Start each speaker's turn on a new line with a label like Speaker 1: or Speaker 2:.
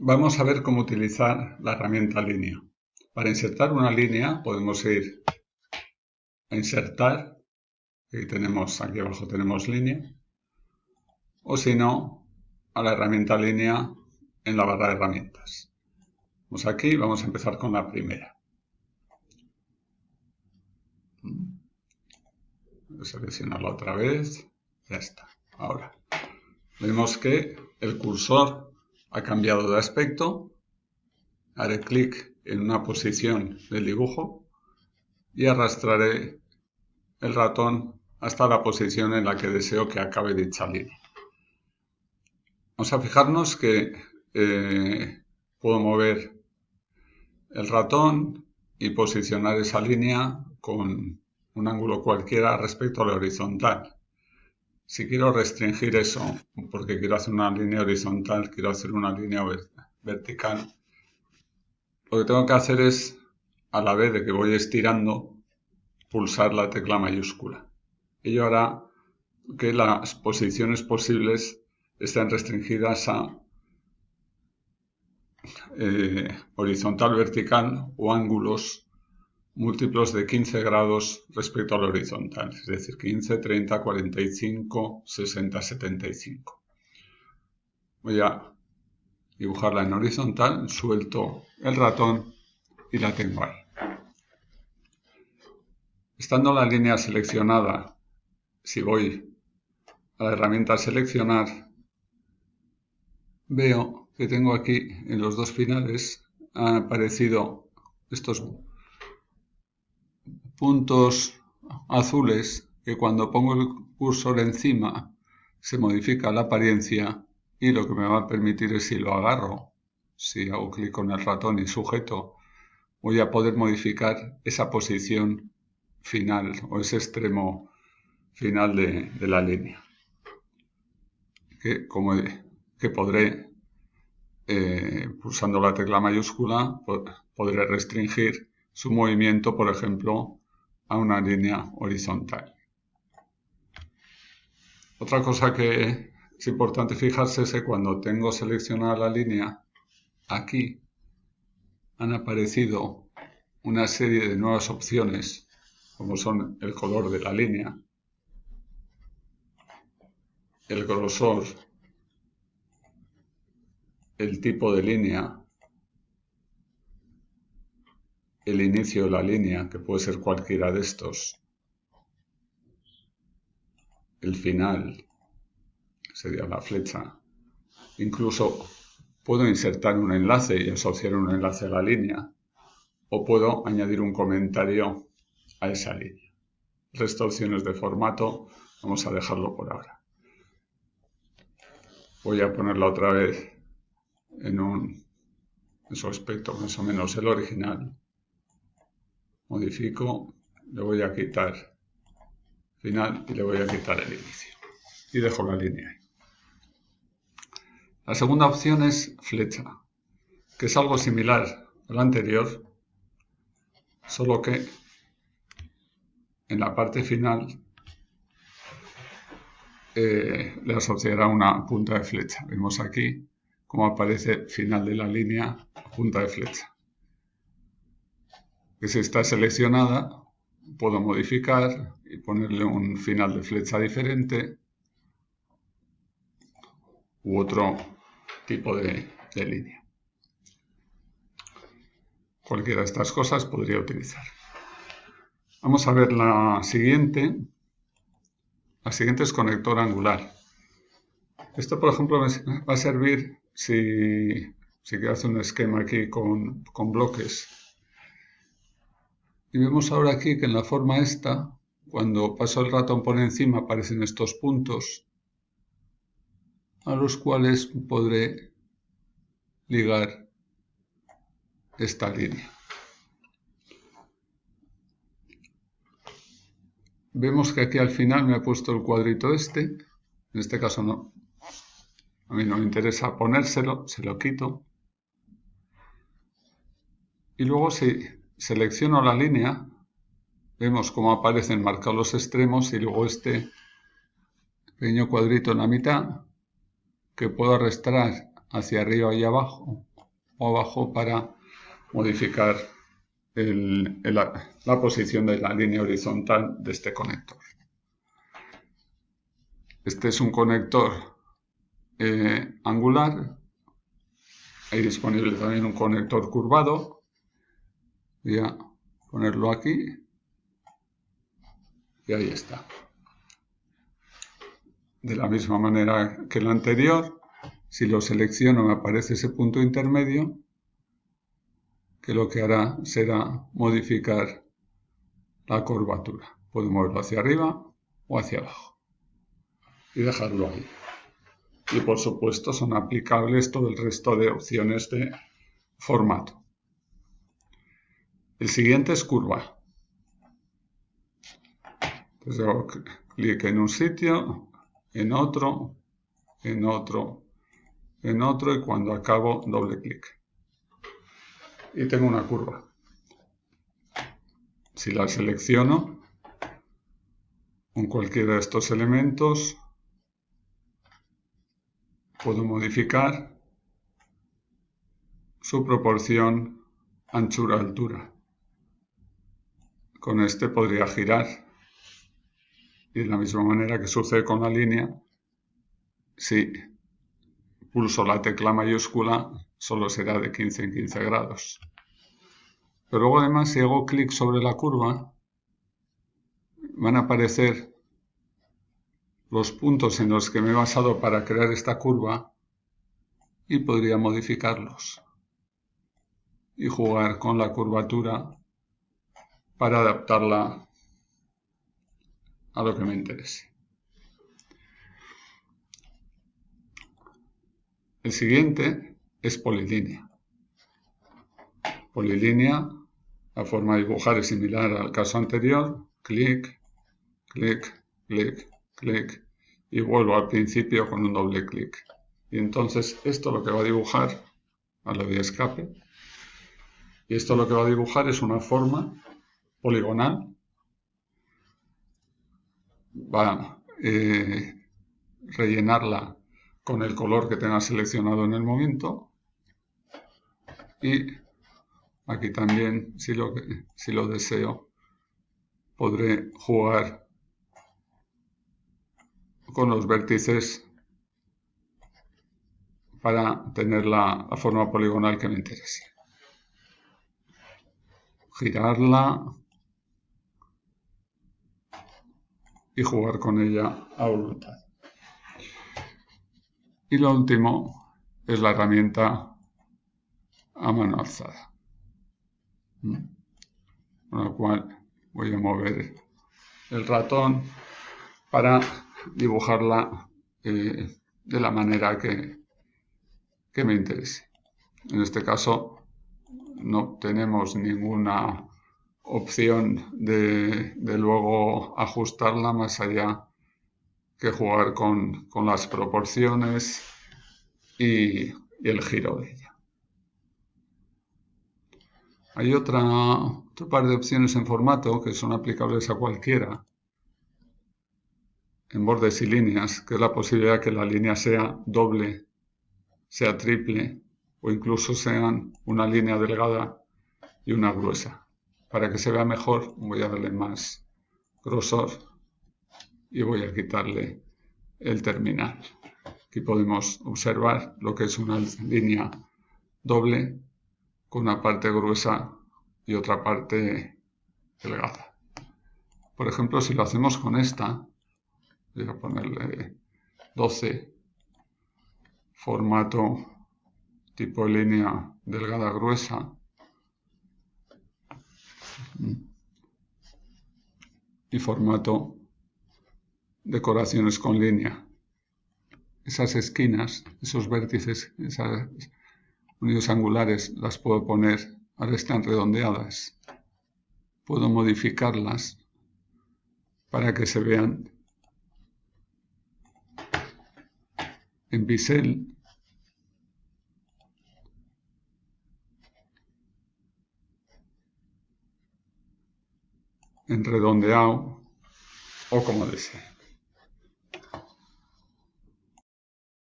Speaker 1: Vamos a ver cómo utilizar la herramienta línea. Para insertar una línea podemos ir a insertar, aquí tenemos, aquí abajo tenemos línea, o si no, a la herramienta línea en la barra de herramientas. Vamos aquí, vamos a empezar con la primera. Voy a seleccionarla otra vez, ya está. Ahora, vemos que el cursor ha cambiado de aspecto, haré clic en una posición del dibujo y arrastraré el ratón hasta la posición en la que deseo que acabe dicha línea. Vamos a fijarnos que eh, puedo mover el ratón y posicionar esa línea con un ángulo cualquiera respecto a la horizontal. Si quiero restringir eso, porque quiero hacer una línea horizontal, quiero hacer una línea vertical, lo que tengo que hacer es, a la vez de que voy estirando, pulsar la tecla mayúscula. Ello hará que las posiciones posibles estén restringidas a eh, horizontal, vertical o ángulos múltiplos de 15 grados respecto al horizontal, es decir, 15, 30, 45, 60, 75. Voy a dibujarla en horizontal, suelto el ratón y la tengo ahí. Estando la línea seleccionada, si voy a la herramienta seleccionar, veo que tengo aquí en los dos finales han aparecido estos puntos azules que cuando pongo el cursor encima se modifica la apariencia y lo que me va a permitir es si lo agarro, si hago clic con el ratón y sujeto, voy a poder modificar esa posición final o ese extremo final de, la línea. Que, como, que podré, eh, pulsando la tecla mayúscula, podré restringir su movimiento, por ejemplo, a una línea horizontal. Otra cosa que es importante fijarse es que cuando tengo seleccionada la línea, aquí han aparecido una serie de nuevas opciones, como son el color de la línea, el grosor, el tipo de línea, el inicio de la línea, que puede ser cualquiera de estos, el final, sería la flecha, incluso puedo insertar un enlace y asociar un enlace a la línea, o puedo añadir un comentario a esa línea. El opciones de formato vamos a dejarlo por ahora. Voy a ponerla otra vez en un en su aspecto más o menos el original modifico, le voy a quitar final y le voy a quitar el inicio. Y dejo la línea ahí. La segunda opción es flecha, que es algo similar a la anterior, solo que en la parte final eh, le asociará una punta de flecha. Vemos aquí cómo aparece final de la línea, punta de flecha que si está seleccionada, puedo modificar y ponerle un final de flecha diferente u otro tipo de, de línea. Cualquiera de estas cosas podría utilizar. Vamos a ver la siguiente. La siguiente es conector angular. Esto, por ejemplo, va a servir si, si quiero hacer un esquema aquí con, con bloques y vemos ahora aquí que en la forma esta, cuando paso el ratón por encima aparecen estos puntos a los cuales podré ligar esta línea. Vemos que aquí al final me ha puesto el cuadrito este, en este caso no, a mí no me interesa ponérselo, se lo quito. Y luego si selecciono la línea, vemos cómo aparecen marcados los extremos y luego este pequeño cuadrito en la mitad que puedo arrastrar hacia arriba y abajo o abajo para modificar la posición de la línea horizontal de este conector. Este es un conector eh, angular. Hay disponible también un conector curvado. Voy a ponerlo aquí. Y ahí está. De la misma manera que el anterior, si lo selecciono me aparece ese punto intermedio que lo que hará será modificar la curvatura. Puedo moverlo hacia arriba o hacia abajo y dejarlo ahí. Y por supuesto son aplicables todo el resto de opciones de formato. El siguiente es curva. Entonces hago clic en un sitio, en otro, en otro, en otro y cuando acabo doble clic y tengo una curva. Si la selecciono con cualquiera de estos elementos, puedo modificar su proporción anchura-altura. Con este podría girar y de la misma manera que sucede con la línea, si pulso la tecla mayúscula, solo será de 15 en 15 grados. Pero luego además si hago clic sobre la curva, van a aparecer los puntos en los que me he basado para crear esta curva y podría modificarlos y jugar con la curvatura para adaptarla a lo que me interese. El siguiente es polilínea. Polilínea, la forma de dibujar es similar al caso anterior. Clic, clic, clic, clic. Y vuelvo al principio con un doble clic. Y entonces esto lo que va a dibujar, a lo de escape, y esto lo que va a dibujar es una forma poligonal. Va a eh, rellenarla con el color que tenga seleccionado en el momento y aquí también si lo, si lo deseo podré jugar con los vértices para tener la, la forma poligonal que me interese girarla y jugar con ella a voluntad y lo último es la herramienta a mano alzada. ¿Mm? Con lo cual voy a mover el ratón para dibujarla eh, de la manera que, que me interese. En este caso no tenemos ninguna opción de, de luego ajustarla más allá que jugar con, las proporciones y, el giro de ella. Hay otra, otro par de opciones en formato que son aplicables a cualquiera, en bordes y líneas, que es la posibilidad que la línea sea doble, sea triple o incluso sean una línea delgada y una gruesa. Para que se vea mejor voy a darle más grosor y voy a quitarle el terminal. Aquí podemos observar lo que es una línea doble con una parte gruesa y otra parte delgada. Por ejemplo, si lo hacemos con esta, voy a ponerle 12, formato tipo línea delgada gruesa, y formato decoraciones con línea. Esas esquinas, esos vértices, esas unidos angulares, las puedo poner, ahora están redondeadas. Puedo modificarlas para que se vean en bisel en redondeado o como desee.